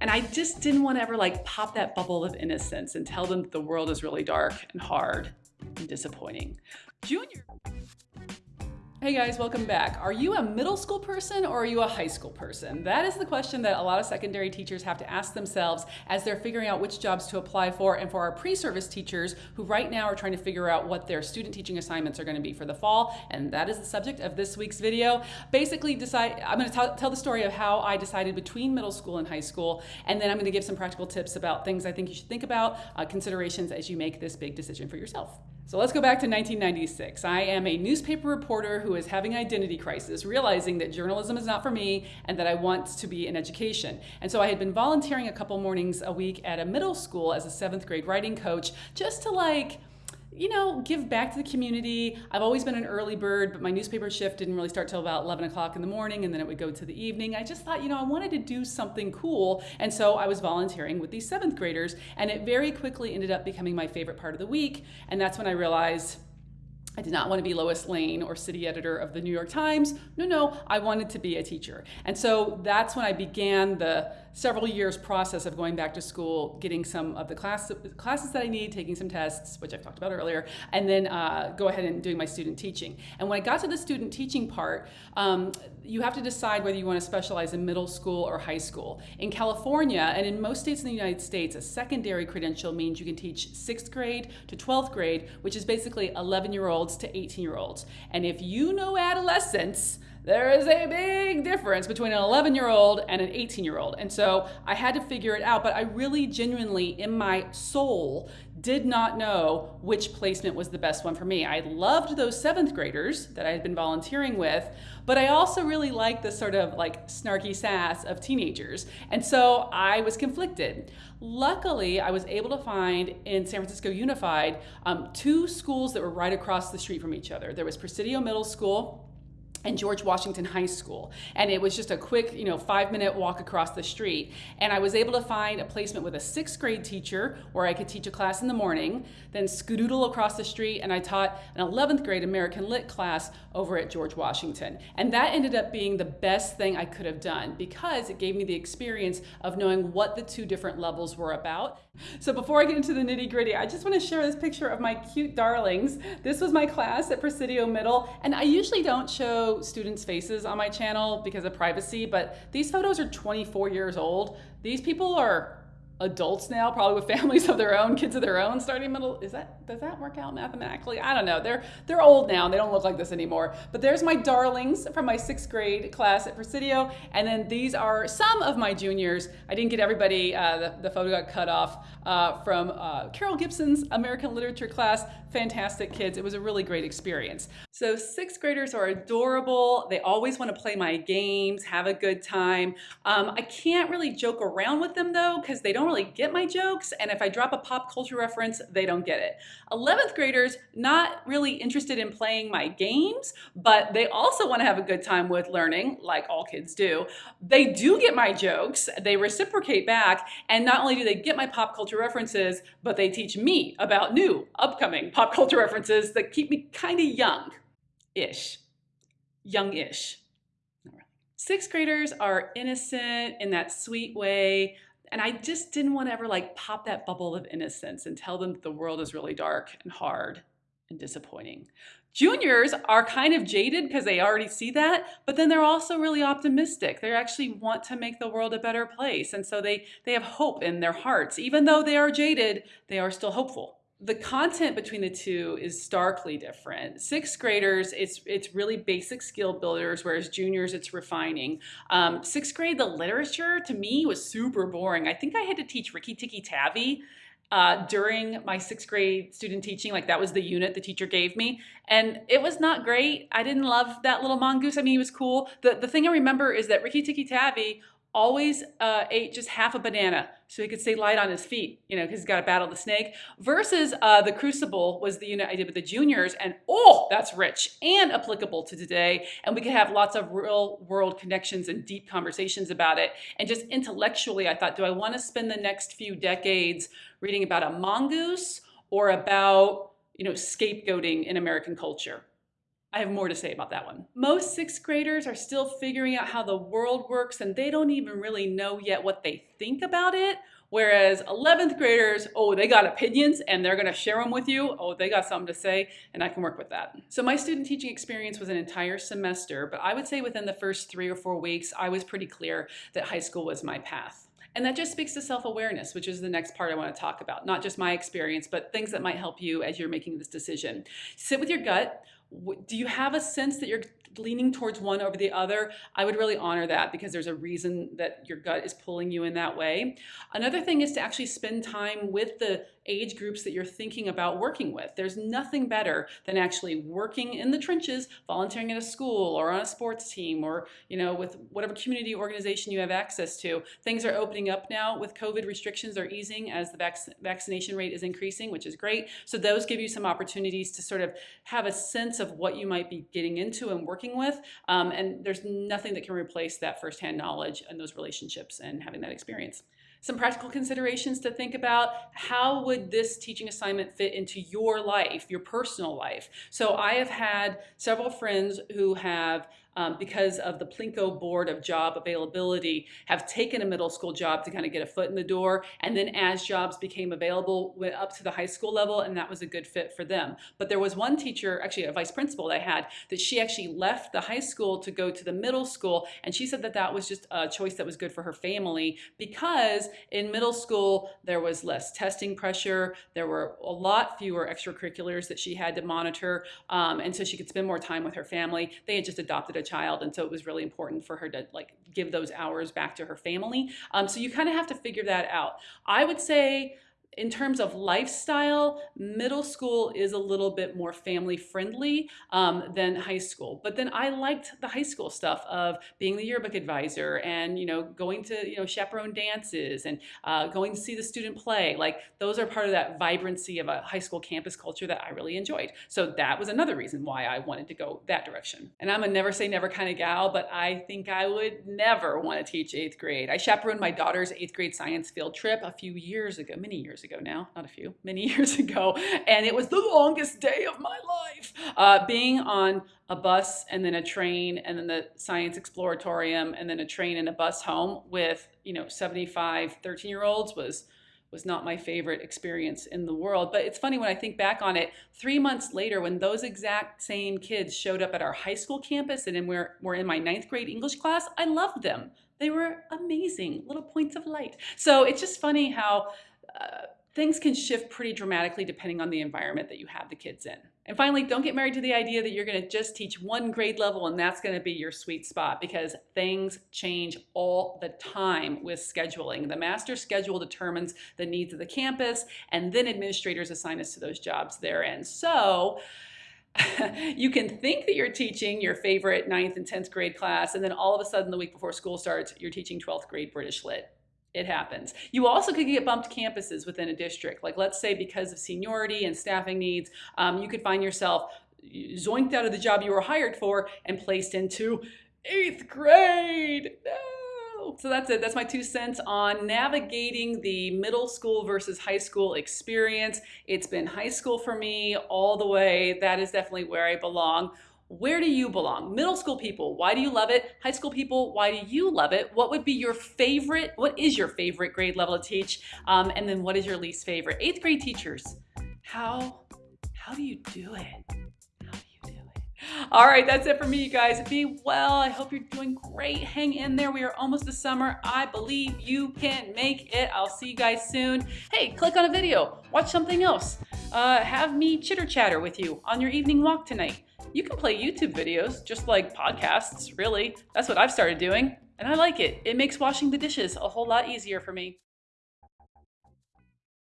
And I just didn't want to ever like pop that bubble of innocence and tell them that the world is really dark and hard and disappointing. Junior. Hey guys, welcome back. Are you a middle school person or are you a high school person? That is the question that a lot of secondary teachers have to ask themselves as they're figuring out which jobs to apply for and for our pre-service teachers who right now are trying to figure out what their student teaching assignments are going to be for the fall and that is the subject of this week's video. Basically decide I'm going to tell the story of how I decided between middle school and high school and then I'm going to give some practical tips about things I think you should think about, uh, considerations as you make this big decision for yourself. So let's go back to 1996. I am a newspaper reporter who is having an identity crisis, realizing that journalism is not for me and that I want to be in education. And so I had been volunteering a couple mornings a week at a middle school as a seventh grade writing coach just to like you know, give back to the community. I've always been an early bird, but my newspaper shift didn't really start till about 11 o'clock in the morning and then it would go to the evening. I just thought, you know, I wanted to do something cool. And so I was volunteering with these seventh graders and it very quickly ended up becoming my favorite part of the week. And that's when I realized I did not want to be Lois Lane or city editor of the New York Times. No, no, I wanted to be a teacher. And so that's when I began the several years process of going back to school, getting some of the class, classes that I need, taking some tests, which I've talked about earlier, and then uh, go ahead and doing my student teaching. And when I got to the student teaching part, um, you have to decide whether you want to specialize in middle school or high school. In California, and in most states in the United States, a secondary credential means you can teach sixth grade to 12th grade, which is basically 11 year olds to 18 year olds. And if you know adolescence, there is a big difference between an 11 year old and an 18 year old. And so I had to figure it out, but I really genuinely, in my soul, did not know which placement was the best one for me. I loved those seventh graders that I had been volunteering with, but I also really liked the sort of like snarky sass of teenagers. And so I was conflicted. Luckily, I was able to find in San Francisco Unified um, two schools that were right across the street from each other. There was Presidio Middle School and George Washington High School. And it was just a quick, you know, five minute walk across the street. And I was able to find a placement with a sixth grade teacher where I could teach a class in the morning, then skedoodle across the street and I taught an 11th grade American Lit class over at George Washington. And that ended up being the best thing I could have done because it gave me the experience of knowing what the two different levels were about. So before I get into the nitty gritty, I just want to share this picture of my cute darlings. This was my class at Presidio Middle. And I usually don't show students' faces on my channel because of privacy, but these photos are 24 years old. These people are adults now, probably with families of their own, kids of their own, starting middle. Is that does that work out mathematically? I don't know. They're they're old now. They don't look like this anymore. But there's my darlings from my sixth grade class at Presidio, and then these are some of my juniors. I didn't get everybody. Uh, the, the photo got cut off uh, from uh, Carol Gibson's American Literature class. Fantastic kids. It was a really great experience. So sixth graders are adorable. They always want to play my games, have a good time. Um, I can't really joke around with them though, because they don't really get my jokes. And if I drop a pop culture reference, they don't get it. 11th graders, not really interested in playing my games, but they also want to have a good time with learning, like all kids do. They do get my jokes. They reciprocate back. And not only do they get my pop culture references, but they teach me about new upcoming pop culture references that keep me kind of young ish, young-ish. Sixth graders are innocent in that sweet way. And I just didn't want to ever like pop that bubble of innocence and tell them that the world is really dark and hard and disappointing. Juniors are kind of jaded because they already see that, but then they're also really optimistic. They actually want to make the world a better place. And so they, they have hope in their hearts. Even though they are jaded, they are still hopeful the content between the two is starkly different. Sixth graders, it's it's really basic skill builders, whereas juniors, it's refining. Um, sixth grade, the literature to me was super boring. I think I had to teach Rikki Tikki Tavi uh, during my sixth grade student teaching. Like that was the unit the teacher gave me. And it was not great. I didn't love that little mongoose. I mean, he was cool. The, the thing I remember is that Rikki Tikki Tavi always uh, ate just half a banana so he could stay light on his feet, you know, because he's got to battle the snake. Versus uh, the Crucible was the unit I did with the juniors, and oh, that's rich and applicable to today. And we could have lots of real world connections and deep conversations about it. And just intellectually, I thought, do I want to spend the next few decades reading about a mongoose or about, you know, scapegoating in American culture? I have more to say about that one. Most sixth graders are still figuring out how the world works and they don't even really know yet what they think about it. Whereas 11th graders, oh, they got opinions and they're gonna share them with you. Oh, they got something to say and I can work with that. So my student teaching experience was an entire semester, but I would say within the first three or four weeks, I was pretty clear that high school was my path. And that just speaks to self-awareness, which is the next part I want to talk about. Not just my experience, but things that might help you as you're making this decision. Sit with your gut do you have a sense that you're leaning towards one over the other, I would really honor that because there's a reason that your gut is pulling you in that way. Another thing is to actually spend time with the age groups that you're thinking about working with. There's nothing better than actually working in the trenches, volunteering at a school or on a sports team or you know with whatever community organization you have access to. Things are opening up now with COVID restrictions are easing as the vac vaccination rate is increasing, which is great. So those give you some opportunities to sort of have a sense of what you might be getting into and working with. Um, and there's nothing that can replace that firsthand knowledge and those relationships and having that experience. Some practical considerations to think about. How would this teaching assignment fit into your life, your personal life? So I have had several friends who have um, because of the Plinko board of job availability, have taken a middle school job to kind of get a foot in the door. And then as jobs became available, went up to the high school level, and that was a good fit for them. But there was one teacher, actually a vice principal that I had, that she actually left the high school to go to the middle school. And she said that that was just a choice that was good for her family because in middle school, there was less testing pressure. There were a lot fewer extracurriculars that she had to monitor. Um, and so she could spend more time with her family. They had just adopted a child and so it was really important for her to like give those hours back to her family. Um, so you kind of have to figure that out. I would say in terms of lifestyle, middle school is a little bit more family friendly um, than high school. But then I liked the high school stuff of being the yearbook advisor and you know going to you know chaperone dances and uh, going to see the student play. Like those are part of that vibrancy of a high school campus culture that I really enjoyed. So that was another reason why I wanted to go that direction. And I'm a never say never kind of gal, but I think I would never want to teach eighth grade. I chaperoned my daughter's eighth grade science field trip a few years ago, many years ago ago now, not a few, many years ago, and it was the longest day of my life. Uh, being on a bus and then a train and then the science exploratorium and then a train and a bus home with, you know, 75 13 year olds was was not my favorite experience in the world. But it's funny when I think back on it, three months later, when those exact same kids showed up at our high school campus and we're, we're in my ninth grade English class, I loved them. They were amazing, little points of light. So it's just funny how things can shift pretty dramatically depending on the environment that you have the kids in. And finally, don't get married to the idea that you're going to just teach one grade level and that's going to be your sweet spot because things change all the time with scheduling. The master schedule determines the needs of the campus and then administrators assign us to those jobs therein. So you can think that you're teaching your favorite ninth and 10th grade class and then all of a sudden the week before school starts, you're teaching 12th grade British Lit it happens. You also could get bumped campuses within a district. Like let's say because of seniority and staffing needs, um, you could find yourself zoinked out of the job you were hired for and placed into eighth grade. No. So that's it. That's my two cents on navigating the middle school versus high school experience. It's been high school for me all the way. That is definitely where I belong. Where do you belong? Middle school people, why do you love it? High school people, why do you love it? What would be your favorite, what is your favorite grade level to teach? Um, and then what is your least favorite? Eighth grade teachers, how, how do you do it? How do you do it? All right, that's it for me, you guys. Be well. I hope you're doing great. Hang in there. We are almost to summer. I believe you can make it. I'll see you guys soon. Hey, click on a video. Watch something else. Uh, have me chitter chatter with you on your evening walk tonight you can play YouTube videos just like podcasts, really. That's what I've started doing, and I like it. It makes washing the dishes a whole lot easier for me.